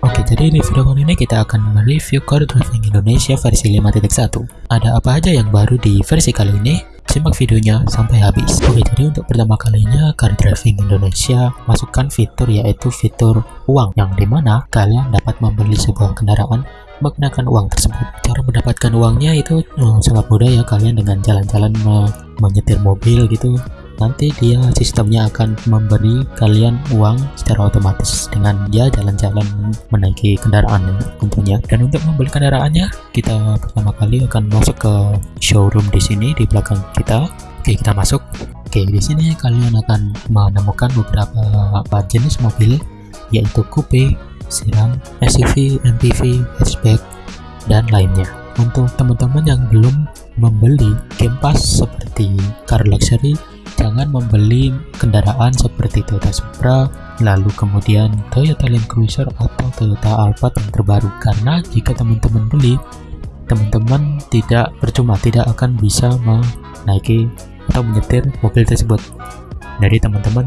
Oke, jadi di video kali ini kita akan mereview Car Driving Indonesia versi 5.1. Ada apa aja yang baru di versi kali ini? Simak videonya sampai habis. Oke, jadi untuk pertama kalinya Car Driving Indonesia masukkan fitur yaitu fitur uang yang di mana kalian dapat membeli sebuah kendaraan menggunakan uang tersebut. Cara mendapatkan uangnya itu oh, sangat mudah ya kalian dengan jalan-jalan me menyetir mobil gitu nanti dia sistemnya akan memberi kalian uang secara otomatis dengan dia jalan-jalan menaiki kendaraan tentunya. Dan untuk membeli kendaraannya kita pertama kali akan masuk ke showroom di sini di belakang kita. Oke kita masuk. Oke di sini kalian akan menemukan beberapa jenis mobil yaitu coupe, sedan, SUV, MPV, hatchback dan lainnya. Untuk teman-teman yang belum membeli Game Pass seperti car luxury jangan membeli kendaraan seperti Toyota Supra, lalu kemudian Toyota Land Cruiser atau Toyota Alphard yang terbaru karena jika teman-teman beli, teman-teman tidak percuma tidak akan bisa menaiki atau menyetir mobil tersebut. Jadi teman-teman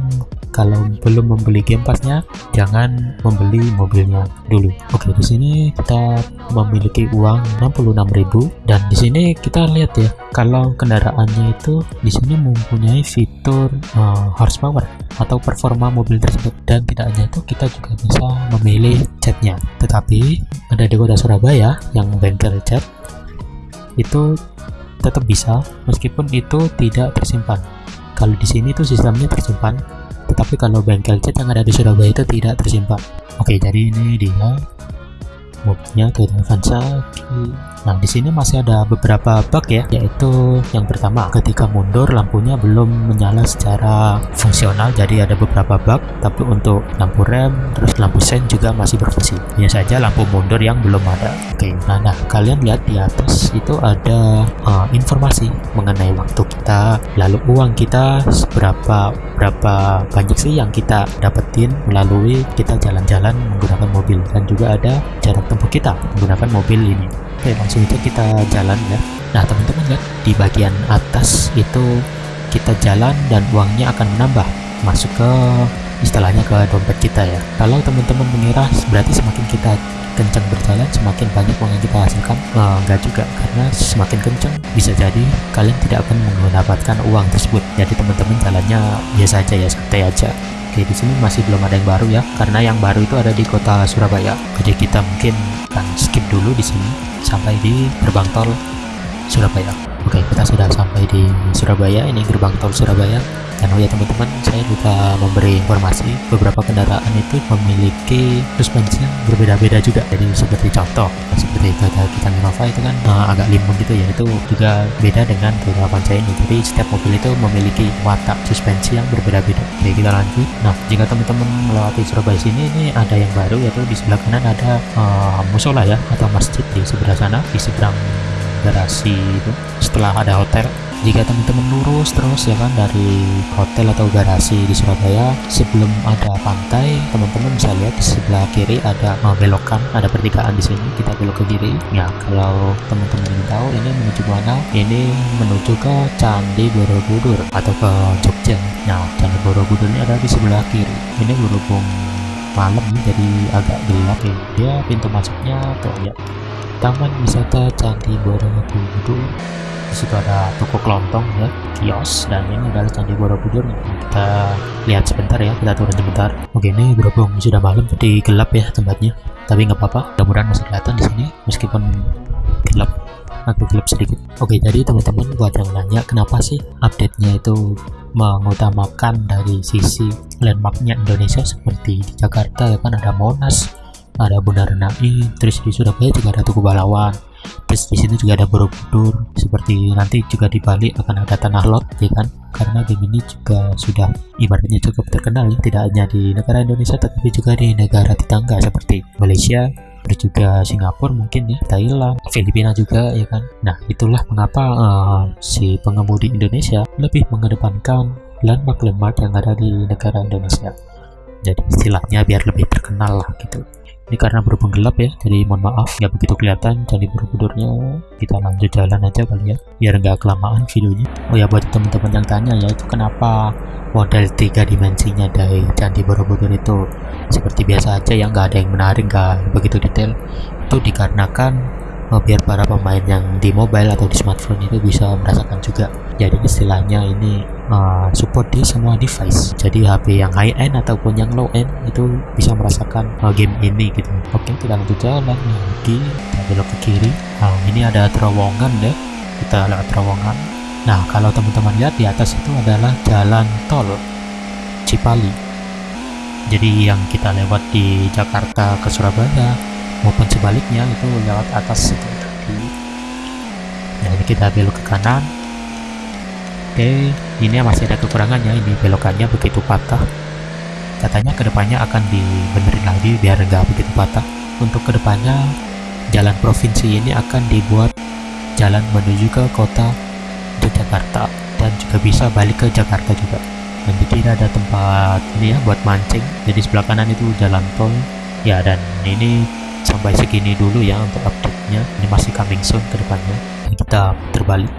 kalau belum membeli game passnya jangan membeli mobilnya dulu. Oke di sini kita memiliki uang 66.000 dan di sini kita lihat ya kalau kendaraannya itu di sini mempunyai fitur uh, horsepower atau performa mobil tersebut. Dan tidak hanya itu kita juga bisa memilih catnya. Tetapi ada di kota Surabaya yang bengkel cat itu tetap bisa meskipun itu tidak tersimpan. Kalau di sini tuh sistemnya tersimpan tetapi kalau bengkel cat yang ada di Surabaya itu tidak tersimpan. Oke jadi ini dia. Mobilnya Toyota Avanza nah di sini masih ada beberapa bug ya yaitu yang pertama ketika mundur lampunya belum menyala secara fungsional jadi ada beberapa bug. Tapi untuk lampu rem terus lampu sen juga masih berfungsi. Hanya saja lampu mundur yang belum ada. Oke nah, nah kalian lihat di atas itu ada uh, informasi mengenai waktu kita lalu uang kita seberapa berapa banyak sih yang kita dapetin melalui kita jalan-jalan menggunakan mobil. Dan juga ada jarak tempuh kita menggunakan mobil ini. Oke langsung aja kita jalan ya. Nah teman-teman lihat di bagian atas itu kita jalan dan uangnya akan menambah masuk ke istilahnya ke dompet kita ya. Kalau teman-teman mengira berarti semakin kita kencang berjalan semakin banyak uang yang kita hasilkan. Nah, enggak juga karena semakin kencang bisa jadi kalian tidak akan mendapatkan uang tersebut. Jadi teman-teman jalannya biasa aja ya santai aja. Oke di sini masih belum ada yang baru ya karena yang baru itu ada di kota Surabaya. Jadi kita mungkin skip dulu di sini sampai di gerbang tol Surabaya. Oke kita sudah sampai di Surabaya. Ini gerbang tol Surabaya dan oh ya teman-teman saya juga memberi informasi beberapa kendaraan itu memiliki suspensi yang berbeda-beda juga. Jadi seperti contoh seperti Toyota kita Innova itu kan uh, agak limbung gitu ya. Itu juga beda dengan Toyota Avanza ini. Jadi setiap mobil itu memiliki watak suspensi yang berbeda-beda. Oke kita lanjut. Nah jika teman-teman melewati Surabaya sini ini ada yang baru yaitu di sebelah kanan ada uh, musola ya atau masjid di sebelah sana di seberang garasi itu. Setelah ada hotel jika teman-teman lurus terus ya kan dari hotel atau garasi di Surabaya sebelum ada pantai teman-teman bisa lihat di sebelah kiri ada belokan ada pertigaan di sini. Kita belok ke kiri. Ya kalau teman-teman ingin tahu ini menuju mana ini menuju ke Candi Borobudur atau ke Jogja. Nah Candi Borobudur ini ada di sebelah kiri. Ini berhubung malam jadi agak gelap ya. Dia pintu masuknya tuh ya Taman Wisata Candi Borobudur. Di situ ada toko kelontong ya kios dan ini adalah candi borobudur. Kita lihat sebentar ya kita turun sebentar. Oke ini berhubung sudah malam jadi gelap ya tempatnya. Tapi nggak apa-apa mudah-mudahan masih kelihatan di sini meskipun gelap agak gelap sedikit. Oke jadi teman-teman buat yang nanya kenapa sih update-nya itu mengutamakan dari sisi landmarknya Indonesia seperti di Jakarta ya kan? Ada Monas ada Bundaran Nai terus di Surabaya juga ada Tugu Pahlawan terus di sini juga ada Borobudur seperti nanti juga di Bali akan ada tanah lot ya kan? Karena game ini juga sudah ibaratnya cukup terkenal ya tidak hanya di negara Indonesia tetapi juga di negara tetangga seperti Malaysia terus juga Singapura mungkin ya Thailand Filipina juga ya kan? Nah itulah mengapa uh, si pengemudi Indonesia lebih mengedepankan landmark-landmark yang ada di negara Indonesia. Jadi istilahnya biar lebih terkenal lah gitu ini karena berhubung gelap ya jadi mohon maaf nggak begitu kelihatan Candi Borobudurnya kita lanjut jalan aja kali ya biar nggak kelamaan videonya. Oh ya buat teman-teman yang tanya ya itu kenapa model tiga dimensinya dari Candi Borobudur itu seperti biasa aja ya nggak ada yang menarik nggak begitu detail. Itu dikarenakan uh, biar para pemain yang di mobile atau di smartphone itu bisa merasakan juga. Jadi istilahnya ini uh, support di semua device. Jadi HP yang high end ataupun yang low end itu bisa merasakan uh, game ini gitu. Oke kita lanjut jalan lagi. Kita belok ke kiri. Nah ini ada terowongan deh. Kita lewat terowongan. Nah kalau teman-teman lihat di atas itu adalah jalan tol Cipali. Jadi yang kita lewat di Jakarta ke Surabaya maupun sebaliknya itu lewat atas itu. Tadi nah ini kita belok ke kanan oke ini masih ada kekurangannya ini belokannya begitu patah. Katanya ke depannya akan dibenerin lagi biar nggak begitu patah. Untuk ke depannya jalan provinsi ini akan dibuat jalan menuju ke kota Yogyakarta dan juga bisa balik ke Jakarta juga. Dan di kiri ada tempat ini ya buat mancing. Jadi sebelah kanan itu jalan tol. Ya dan ini sampai segini dulu ya untuk update-nya. Ini masih coming soon ke depannya. Kita terbalik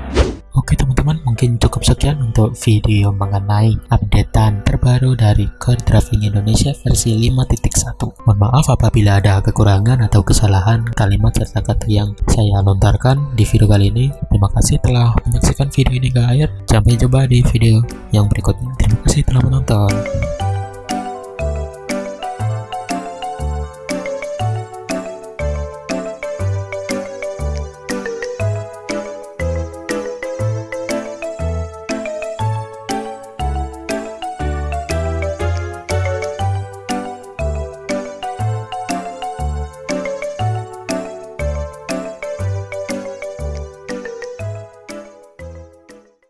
Oke teman-teman mungkin cukup sekian untuk video mengenai updatean terbaru dari Core Driving Indonesia versi 5.1 Mohon maaf apabila ada kekurangan atau kesalahan kalimat serta kata yang saya lontarkan di video kali ini. Terima kasih telah menyaksikan video ini ke akhir. Sampai jumpa di video yang berikutnya. Terima kasih telah menonton